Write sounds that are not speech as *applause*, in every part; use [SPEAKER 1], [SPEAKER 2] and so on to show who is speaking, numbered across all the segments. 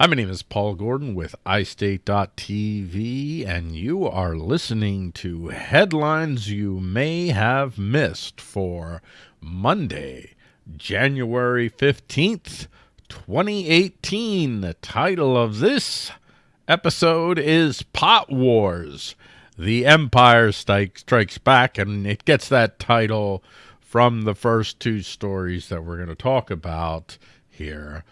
[SPEAKER 1] Hi, my name is Paul Gordon with iState.tv, and you are listening to headlines you may have missed for Monday, January 15th, 2018. The title of this episode is Pot Wars. The Empire Strikes Back, and it gets that title from the first two stories that we're going to talk about here.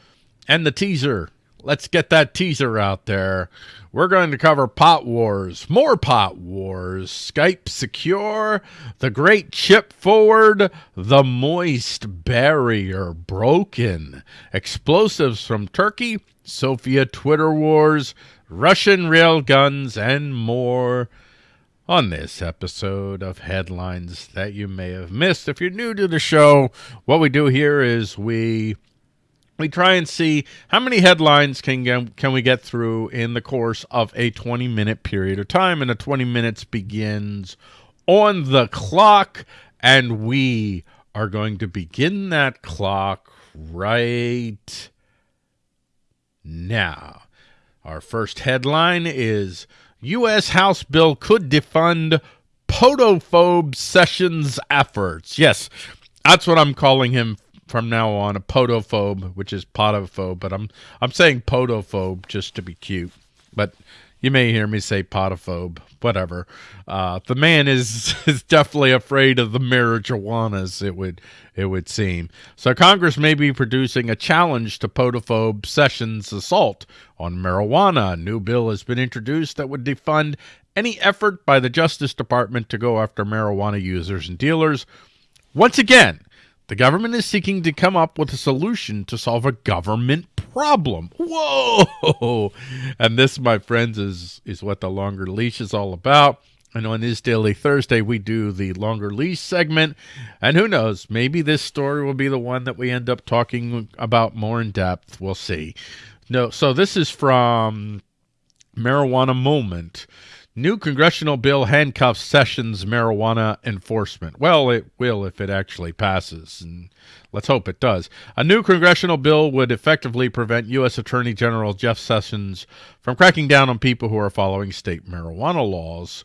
[SPEAKER 1] And the teaser let's get that teaser out there. We're going to cover Pot Wars, more Pot Wars, Skype Secure, The Great Chip Forward, The Moist Barrier Broken, Explosives from Turkey, Sophia Twitter Wars, Russian Railguns, and more on this episode of Headlines That You May Have Missed. If you're new to the show, what we do here is we we try and see how many headlines can can we get through in the course of a 20 minute period of time and the 20 minutes begins on the clock and we are going to begin that clock right now our first headline is U.S. House bill could defund podophobe Sessions efforts yes that's what I'm calling him from now on a podophobe, which is potophobe, but I'm I'm saying podophobe just to be cute. But you may hear me say potophobe, whatever. Uh, the man is *laughs* is definitely afraid of the marijuanas. It would it would seem. So Congress may be producing a challenge to podophobe Sessions' assault on marijuana. A new bill has been introduced that would defund any effort by the Justice Department to go after marijuana users and dealers. Once again, the government is seeking to come up with a solution to solve a government problem. Whoa! And this, my friends, is, is what the longer leash is all about. And on this Daily Thursday, we do the longer leash segment. And who knows, maybe this story will be the one that we end up talking about more in depth. We'll see. No, so this is from Marijuana Moment. New congressional bill handcuffs Sessions marijuana enforcement. Well, it will if it actually passes, and let's hope it does. A new congressional bill would effectively prevent U.S. Attorney General Jeff Sessions from cracking down on people who are following state marijuana laws.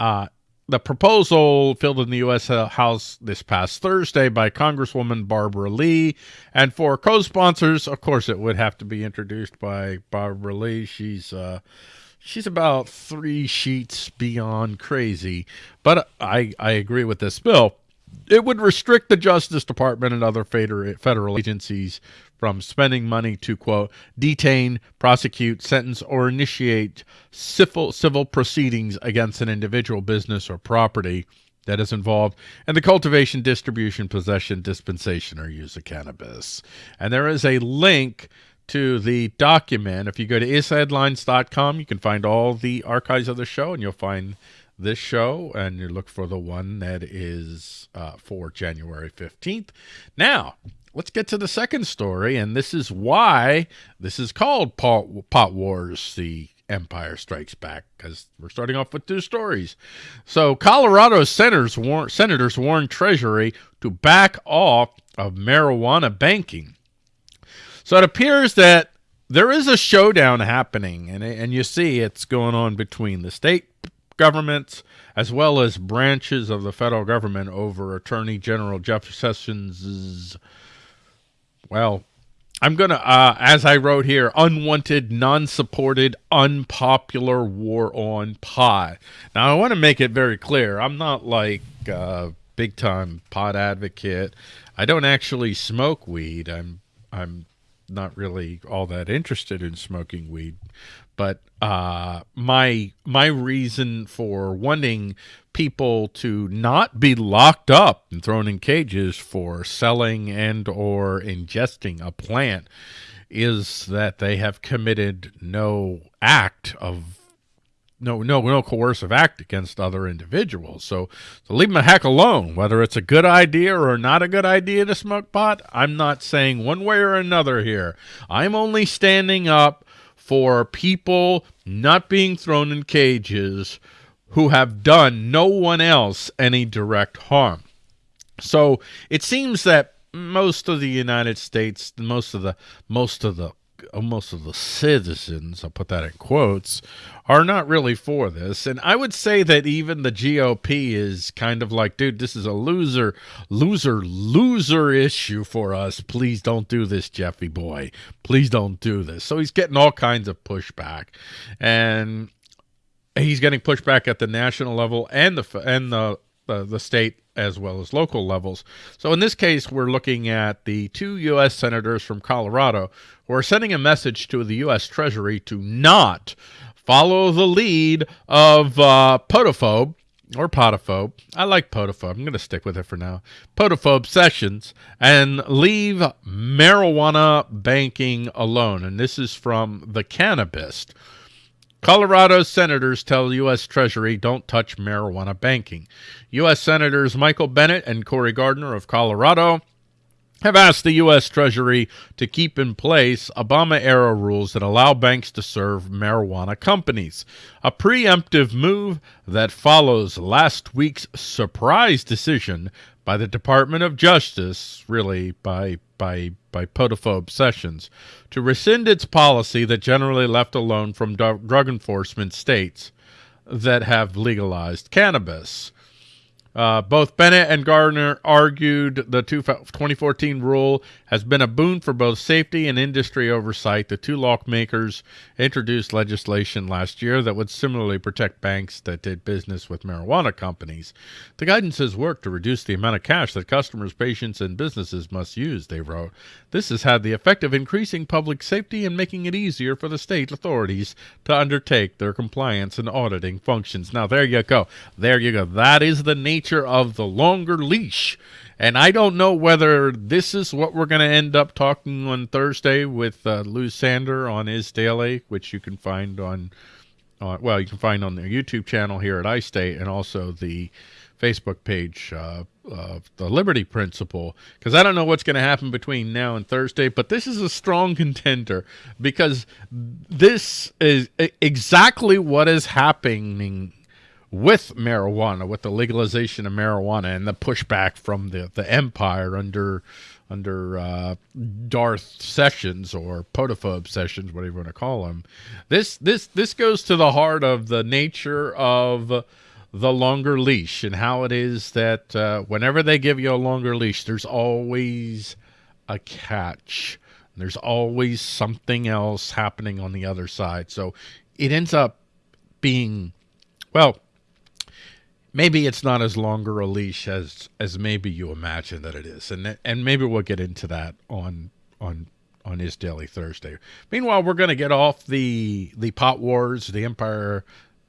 [SPEAKER 1] Uh, the proposal filled in the U.S. House this past Thursday by Congresswoman Barbara Lee, and for co-sponsors, of course, it would have to be introduced by Barbara Lee. She's... Uh, she's about three sheets beyond crazy. But I, I agree with this bill. It would restrict the Justice Department and other federal agencies from spending money to, quote, detain, prosecute, sentence, or initiate civil, civil proceedings against an individual business or property that is involved in the cultivation, distribution, possession, dispensation, or use of cannabis. And there is a link to the document. If you go to isheadlines.com, you can find all the archives of the show, and you'll find this show, and you look for the one that is uh, for January 15th. Now, let's get to the second story, and this is why this is called Pot, Pot Wars, the Empire Strikes Back, because we're starting off with two stories. So Colorado senators, war senators warn Treasury to back off of marijuana banking. So it appears that there is a showdown happening, and, and you see it's going on between the state governments as well as branches of the federal government over Attorney General Jeff Sessions' well, I'm going to, uh, as I wrote here, unwanted, non-supported, unpopular war on pot. Now, I want to make it very clear. I'm not like a big-time pot advocate. I don't actually smoke weed. I'm, I'm not really all that interested in smoking weed, but uh, my my reason for wanting people to not be locked up and thrown in cages for selling and or ingesting a plant is that they have committed no act of no no no coercive act against other individuals. So, so leave them a heck alone. Whether it's a good idea or not a good idea to smoke pot, I'm not saying one way or another here. I'm only standing up for people not being thrown in cages who have done no one else any direct harm. So it seems that most of the United States, most of the most of the Uh, most of the citizens, I'll put that in quotes, are not really for this. And I would say that even the GOP is kind of like, dude, this is a loser, loser, loser issue for us. Please don't do this, Jeffy boy. Please don't do this. So he's getting all kinds of pushback. And he's getting pushback at the national level and the and the the, the state as well as local levels. So in this case, we're looking at the two U.S. senators from Colorado who are sending a message to the U.S. Treasury to not follow the lead of uh, Podophobe or Podophobe. I like Podophobe. I'm going to stick with it for now. Podophobe Sessions and leave marijuana banking alone. And this is from The Cannabist. Colorado senators tell U.S. Treasury don't touch marijuana banking. U.S. Senators Michael Bennet and Cory Gardner of Colorado have asked the U.S. Treasury to keep in place Obama-era rules that allow banks to serve marijuana companies, a preemptive move that follows last week's surprise decision by the Department of Justice, really by by by podophobe Sessions, to rescind its policy that generally left alone from drug enforcement states that have legalized cannabis. Uh, both Bennet and Gardner argued the 2014 rule has been a boon for both safety and industry oversight. The two lawmakers introduced legislation last year that would similarly protect banks that did business with marijuana companies. The guidance has worked to reduce the amount of cash that customers, patients, and businesses must use, they wrote. This has had the effect of increasing public safety and making it easier for the state authorities to undertake their compliance and auditing functions. Now, there you go. There you go. That is the nature nature of the longer leash. And I don't know whether this is what we're going to end up talking on Thursday with uh, Lou Sander on his daily, which you can find on, uh, well, you can find on their YouTube channel here at iState and also the Facebook page uh, of the Liberty Principle. Because I don't know what's going to happen between now and Thursday, but this is a strong *laughs* contender because this is exactly what is happening with marijuana, with the legalization of marijuana and the pushback from the, the empire under under uh, Darth Sessions or Podophobe Sessions, whatever you want to call him. This this this goes to the heart of the nature of the longer leash and how it is that uh, whenever they give you a longer leash, there's always a catch. There's always something else happening on the other side. So it ends up being, well, maybe it's not as longer a leash as as maybe you imagine that it is, and and maybe we'll get into that on on on his daily Thursday. Meanwhile, we're going to get off the the pot wars, the Empire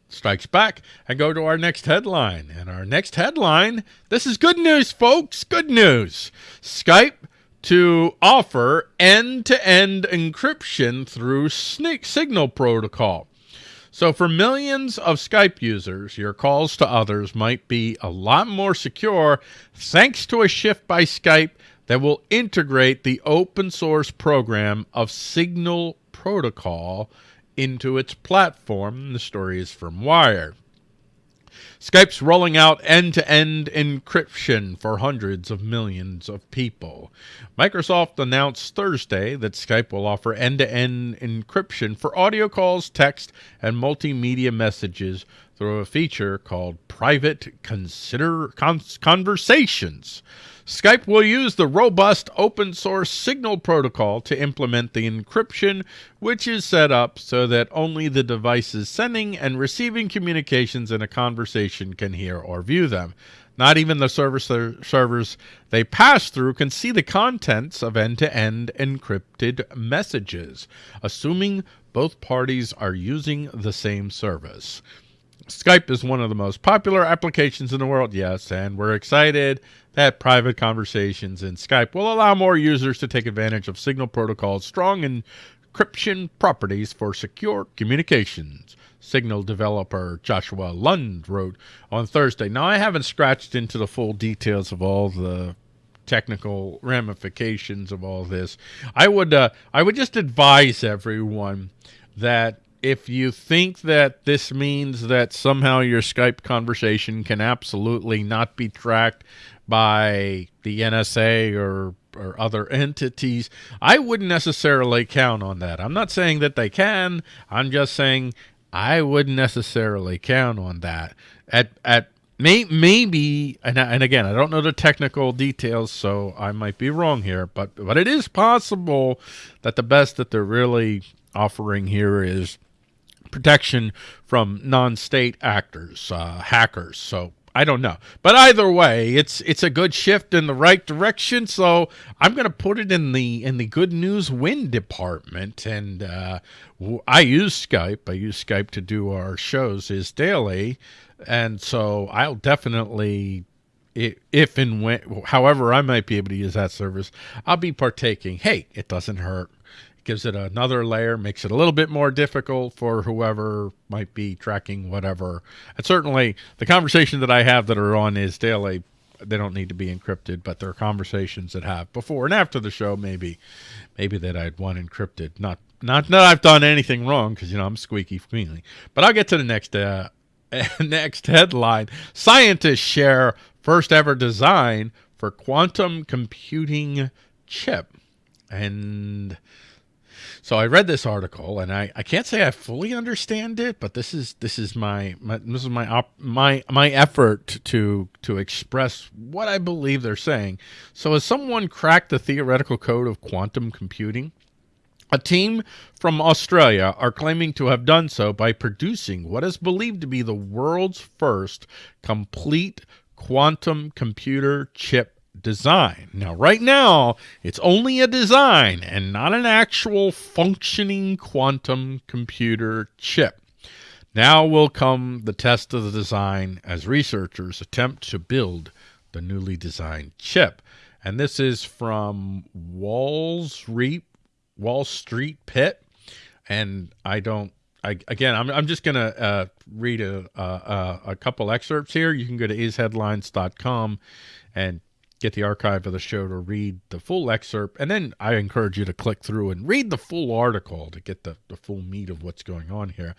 [SPEAKER 1] strikes back, and go to our next headline. And our next headline, this is good news, folks. Good news. Skype to offer end-to-end -end encryption through Signal protocol. So for millions of Skype users, your calls to others might be a lot more secure thanks to a shift by Skype that will integrate the open source program of Signal Protocol into its platform. The story is from Wired. Skype's rolling out end-to-end -end encryption for hundreds of millions of people. Microsoft announced Thursday that Skype will offer end-to-end -end encryption for audio calls, text, and multimedia messages through a feature called Private Consider Conversations. Skype will use the robust open source Signal protocol to implement the encryption, which is set up so that only the devices sending and receiving communications in a conversation can hear or view them. Not even the server servers they pass through can see the contents of end-to-end -end encrypted messages, assuming both parties are using the same service. Skype is one of the most popular applications in the world, yes, and we're excited that private conversations in Skype will allow more users to take advantage of Signal Protocol's strong encryption properties for secure communications. Signal developer Joshua Lund wrote on Thursday. Now, I haven't scratched into the full details of all the technical ramifications of all this. I would uh, I would just advise everyone that if you think that this means that somehow your Skype conversation can absolutely not be tracked by the NSA or or other entities. I wouldn't necessarily count on that. I'm not saying that they can. I'm just saying I wouldn't necessarily count on that. At at may, maybe and and again, I don't know the technical details, so I might be wrong here, but but it is possible that the best that they're really offering here is protection from non-state actors, uh, hackers. So I don't know. But either way, it's it's a good shift in the right direction. So I'm going to put it in the in the good news win department. And uh, I use Skype. I use Skype to do our shows is daily, and so I'll definitely. If and when, however, I might be able to use that service, I'll be partaking. Hey, it doesn't hurt gives it another layer, makes it a little bit more difficult for whoever might be tracking whatever. And certainly the conversation that I have that are on is daily. They don't need to be encrypted, but there are conversations that have before and after the show, maybe, maybe that I'd want encrypted. Not, not that I've done anything wrong because you know I'm squeaky cleanly. But I'll get to the next, uh, *laughs* next headline. Scientists share first ever design for quantum computing chip, and so I read this article, and I, I can't say I fully understand it, but this is this is my, my this is my op, my my effort to to express what I believe they're saying. So, has someone cracked the theoretical code of quantum computing? A team from Australia are claiming to have done so by producing what is believed to be the world's first complete quantum computer chip design. Now, right now, it's only a design and not an actual functioning quantum computer chip. Now will come the test of the design as researchers attempt to build the newly designed chip. And this is from Wall Street, Wall Street Pit. And I don't I, again, I'm, I'm just going to uh, read a, a, a, couple excerpts here. You can go to isheadlines.com and get the archive of the show to read the full excerpt. And then I encourage you to click through and read the full article to get the, the full meat of what's going on here.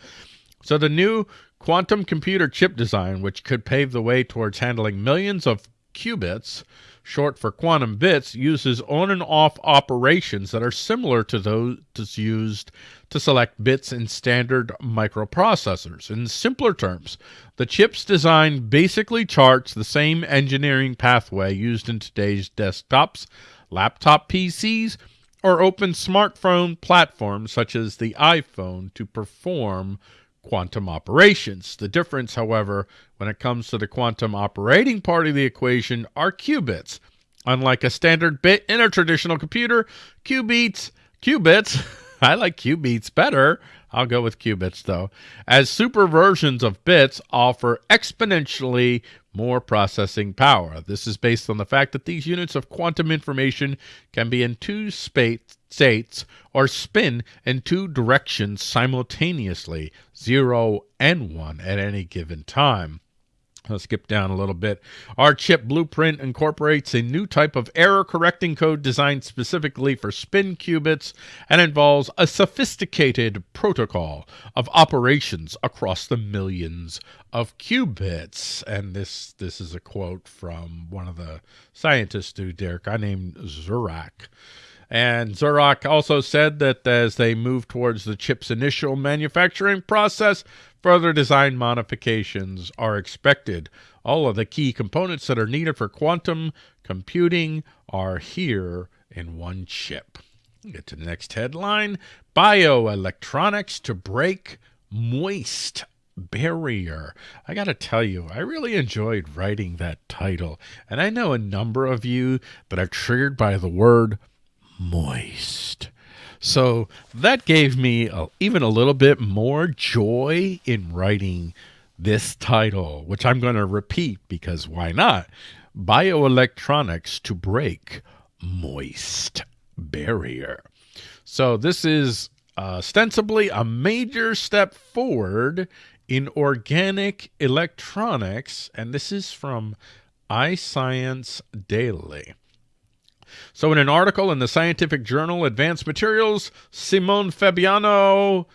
[SPEAKER 1] So the new quantum computer chip design, which could pave the way towards handling millions of qubits, short for quantum bits, uses on and off operations that are similar to those used to select bits in standard microprocessors. In simpler terms, the chip's design basically charts the same engineering pathway used in today's desktops, laptop PCs, or open smartphone platforms such as the iPhone to perform quantum operations. The difference, however, when it comes to the quantum operating part of the equation are qubits. Unlike a standard bit in a traditional computer, qubits, qubits, *laughs* I like qubits better. I'll go with qubits though, as super versions of bits offer exponentially more processing power. This is based on the fact that these units of quantum information can be in two states or spin in two directions simultaneously, 0 and 1 at any given time. Let's skip down a little bit. Our chip blueprint incorporates a new type of error correcting code designed specifically for spin qubits and involves a sophisticated protocol of operations across the millions of qubits. And this this is a quote from one of the scientists who Derek I named Dzurak. And Dzurak also said that as they move towards the chip's initial manufacturing process, Further design modifications are expected. All of the key components that are needed for quantum computing are here in one chip. Get to the next headline. Bioelectronics to break moist barrier. I got to tell you, I really enjoyed writing that title. And I know a number of you that are triggered by the word moist. So that gave me a, even a little bit more joy in writing this title, which I'm going to repeat because why not? Bioelectronics to break moist barrier. So this is uh, ostensibly a major step forward in organic electronics, and this is from iScience Daily. So in an article in the scientific journal Advanced Materials, Simone Fabiano,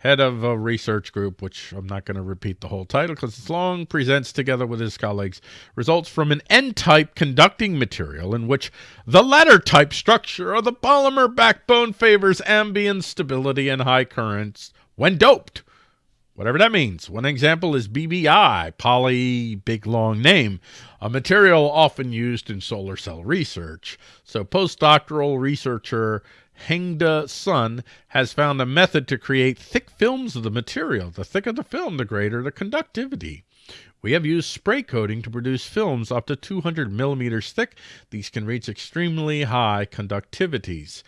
[SPEAKER 1] head of a research group, which I'm not going to repeat the whole title because it's long, presents together with his colleagues results from an N-type conducting material in which the ladder type structure of the polymer backbone favors ambient stability and high currents when doped. Whatever that means. One example is BBI, poly big long name, a material often used in solar cell research. So postdoctoral researcher Hengda Sun has found a method to create thick films of the material. The thicker the film, the greater the conductivity. We have used spray coating to produce films up to 200 millimeters thick. These can reach extremely high conductivities.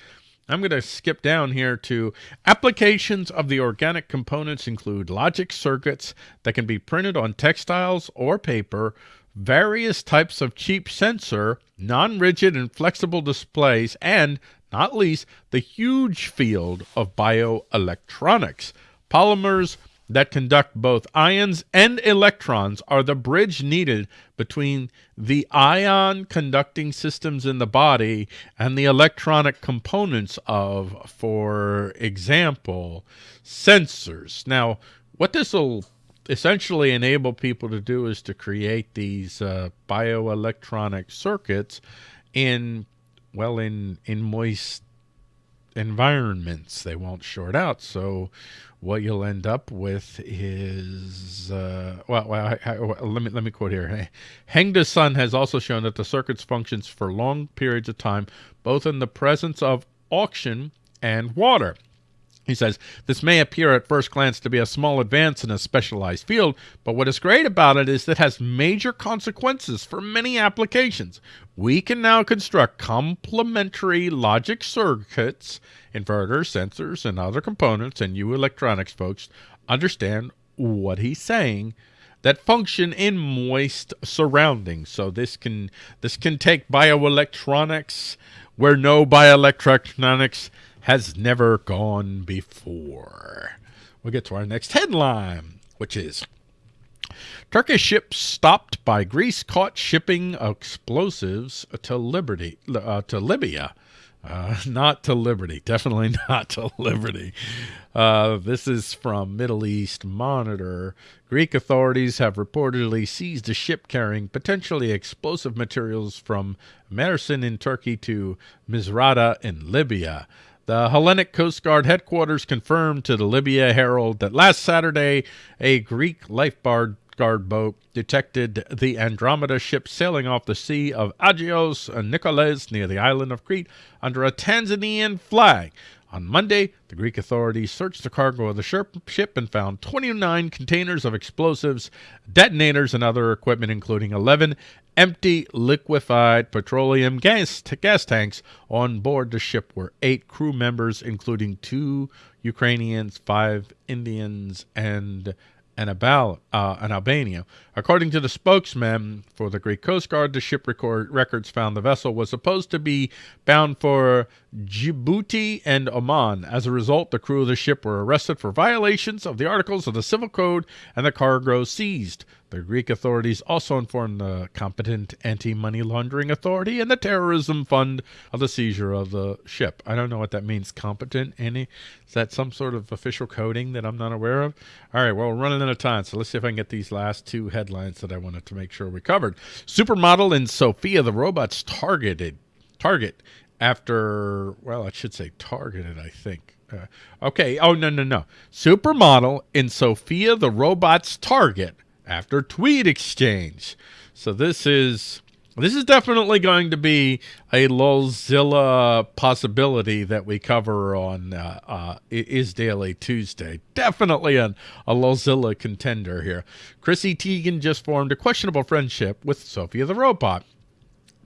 [SPEAKER 1] I'm going to skip down here to applications of the organic components include logic circuits that can be printed on textiles or paper, various types of cheap sensor, non-rigid and flexible displays, and not least the huge field of bioelectronics. Polymers that conduct both ions and electrons are the bridge needed between the ion conducting systems in the body and the electronic components of, for example, sensors. Now, what this will essentially enable people to do is to create these uh, bioelectronic circuits in well in in moist environments. They won't short out. So what you'll end up with is uh, well, well I, I, let me let me quote here. *laughs* Hengda Sun has also shown that the circuits functions for long periods of time both in the presence of oxygen and water he says, this may appear at first glance to be a small advance in a specialized field, but what is great about it is that it has major consequences for many applications. We can now construct complementary logic circuits, inverters, sensors, and other components, and you electronics folks understand what he's saying that function in moist surroundings. So this can this can take bioelectronics where no bioelectronics has never gone before. We'll get to our next headline, which is Turkish ship stopped by Greece caught shipping explosives to Liberty uh, to Libya. Uh, *laughs* not to Liberty. Definitely *laughs* not to Liberty. Uh, this is from Middle East Monitor. Greek authorities have reportedly seized a ship carrying potentially explosive materials from Mersin in Turkey to Misrata in Libya. The Hellenic Coast Guard headquarters confirmed to the Libya Herald that last Saturday, a Greek lifeguard guard boat detected the Andromeda ship sailing off the Sea of Agios Nicoles near the island of Crete under a Tanzanian flag. On Monday, the Greek authorities searched the cargo of the ship and found 29 containers of explosives, detonators, and other equipment, including 11 empty liquefied petroleum gas, gas tanks. On board the ship were eight crew members, including two Ukrainians, five Indians, and and, Abal, uh, Albania. According to the spokesman for the Greek Coast Guard, the ship record, records found the vessel was supposed to be bound for Djibouti and Oman. As a result, the crew of the ship were arrested for violations of the articles of the Civil Code and the cargo seized. The Greek authorities also informed the competent anti-money laundering authority and the terrorism fund of the seizure of the ship. I don't know what that means. Competent any? Is that some sort of official coding that I'm not aware of? All right, well, we're running out of time, so let's see if I can get these last two headlines that I wanted to make sure we covered. Supermodel and Sophia the robots targeted target after well, I should say targeted, I think. Uh, okay. Oh no no no! Supermodel in Sophia the robot's target after tweet exchange. So this is this is definitely going to be a Lolzilla possibility that we cover on uh, uh, Is Daily Tuesday. Definitely a, a Lolzilla contender here. Chrissy Teigen just formed a questionable friendship with Sophia the Robot.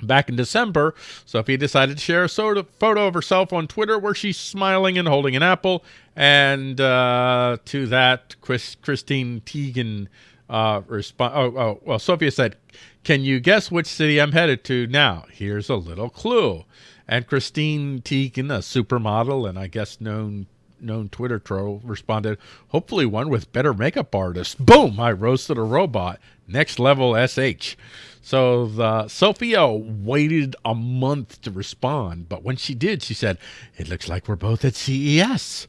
[SPEAKER 1] Back in December, Sophia decided to share a photo of herself on Twitter where she's smiling and holding an apple. And uh, to that, Chris, Christine Teigen uh. Oh, oh, well, Sophia said, Can you guess which city I'm headed to now? Here's a little clue. And Christine Teigen, a supermodel and I guess known known Twitter troll, responded, hopefully one with better makeup artists. Boom! I roasted a robot. Next level SH. So the Sophia waited a month to respond, but when she did, she said, "It looks like we're both at CES."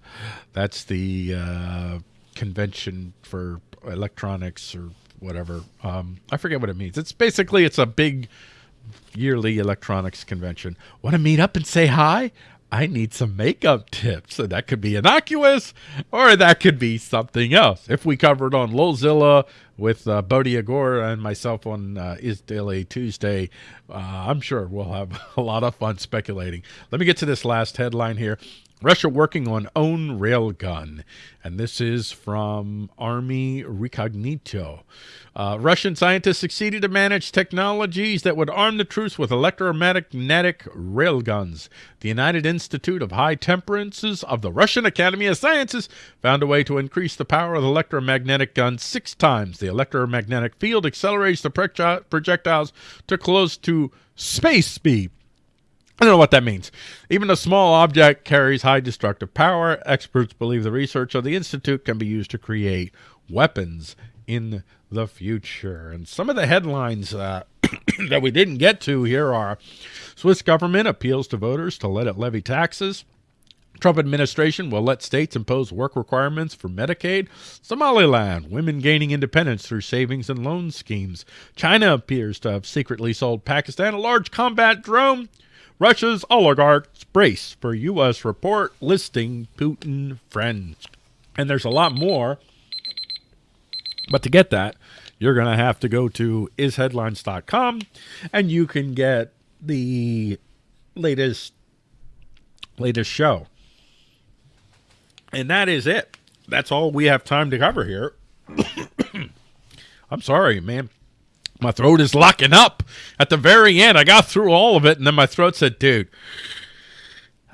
[SPEAKER 1] That's the uh, convention for electronics or whatever. Um, I forget what it means. It's basically it's a big yearly electronics convention. Want to meet up and say hi? I need some makeup tips. So that could be innocuous or that could be something else. If we covered on Lolzilla with uh, Bodhi Agor and myself on uh, Is Daily Tuesday, uh, I'm sure we'll have *laughs* a lot of fun speculating. Let me get to this last headline here. Russia working on own railgun. And this is from Army Recognition. Uh, Russian scientists succeeded to manage technologies that would arm the troops with electromagnetic railguns. The United Institute of High Temperances of the Russian Academy of Sciences found a way to increase the power of the electromagnetic gun six times. The electromagnetic field accelerates the projectiles to close to space speed. I don't know what that means. Even a small object carries high destructive power. Experts believe the research of the Institute can be used to create weapons in the future. And some of the headlines uh, *clears throat* that we didn't get to here are Swiss government appeals to voters to let it levy taxes. Trump administration will let states impose work requirements for Medicaid. Somaliland, women gaining independence through savings and loan schemes. China appears to have secretly sold Pakistan a large combat drone. Russia's oligarchs brace for U.S. report listing Putin friends. And there's a lot more. But to get that, you're going to have to go to isheadlines.com and you can get the latest latest show. And that is it. That's all we have time to cover here. *coughs* I'm sorry, man. My throat is locking up. At the very end, I got through all of it, and then my throat said, dude,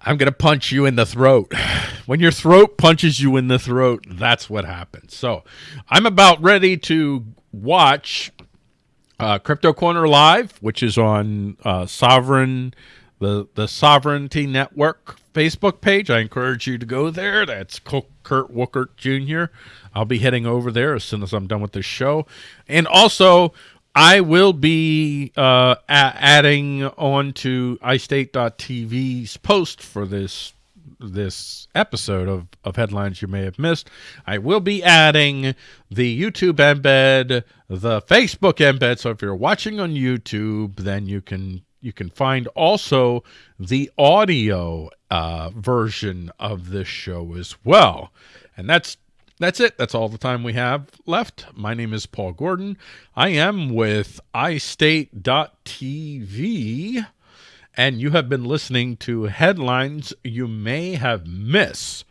[SPEAKER 1] I'm going to punch you in the throat. *sighs* When your throat punches you in the throat, that's what happens. So I'm about ready to watch uh, Crypto Corner Live, which is on uh, Sovereign, the, the Sovereignty Network Facebook page. I encourage you to go there. That's Kurt Wuckert Jr. I'll be heading over there as soon as I'm done with this show. And also, I will be uh, adding on to iState.tv's post for this this episode of, of headlines you may have missed. I will be adding the YouTube embed, the Facebook embed. So if you're watching on YouTube, then you can you can find also the audio uh, version of this show as well. And that's that's it. That's all the time we have left. My name is Paul Gordon. I am with iState.tv, and you have been listening to headlines you may have missed.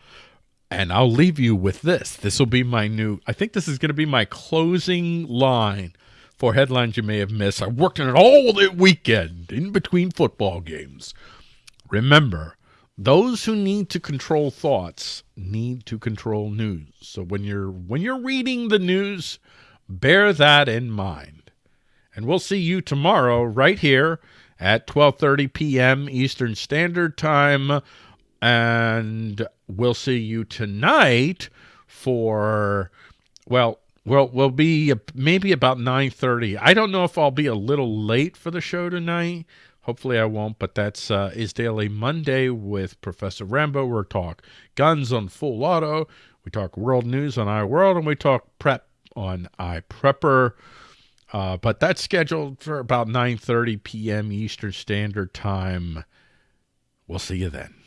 [SPEAKER 1] And I'll leave you with this. This will be my new, I think this is going to be my closing line for headlines you may have missed. I worked on it all the weekend in between football games. Remember, those who need to control thoughts need to control news. So when you're when you're reading the news, bear that in mind. And we'll see you tomorrow right here at 12:30 p.m. Eastern Standard Time and we'll see you tonight for well, well, we'll be maybe about 9:30. I don't know if I'll be a little late for the show tonight Hopefully I won't, but that's uh, is Daily Monday with Professor Rambo. we talk guns on full auto. We talk world news on iWorld, and we talk prep on iPrepper. Uh, but that's scheduled for about 9.30 p.m. Eastern Standard Time. We'll see you then.